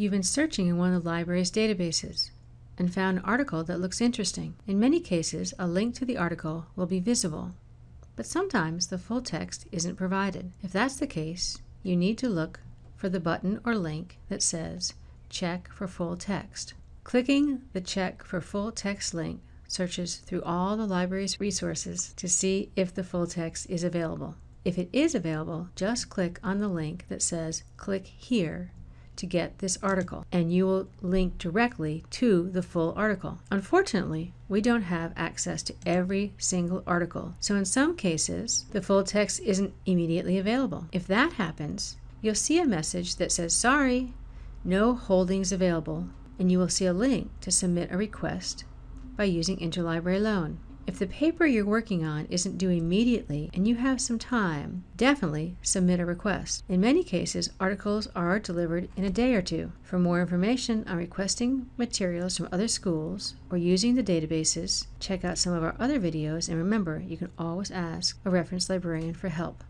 You've been searching in one of the library's databases and found an article that looks interesting. In many cases, a link to the article will be visible, but sometimes the full text isn't provided. If that's the case, you need to look for the button or link that says Check for Full Text. Clicking the Check for Full Text link searches through all the library's resources to see if the full text is available. If it is available, just click on the link that says Click Here to get this article, and you will link directly to the full article. Unfortunately, we don't have access to every single article, so in some cases, the full text isn't immediately available. If that happens, you'll see a message that says, Sorry, no holdings available, and you will see a link to submit a request by using Interlibrary Loan. If the paper you're working on isn't due immediately and you have some time, definitely submit a request. In many cases, articles are delivered in a day or two. For more information on requesting materials from other schools or using the databases, check out some of our other videos and remember you can always ask a reference librarian for help.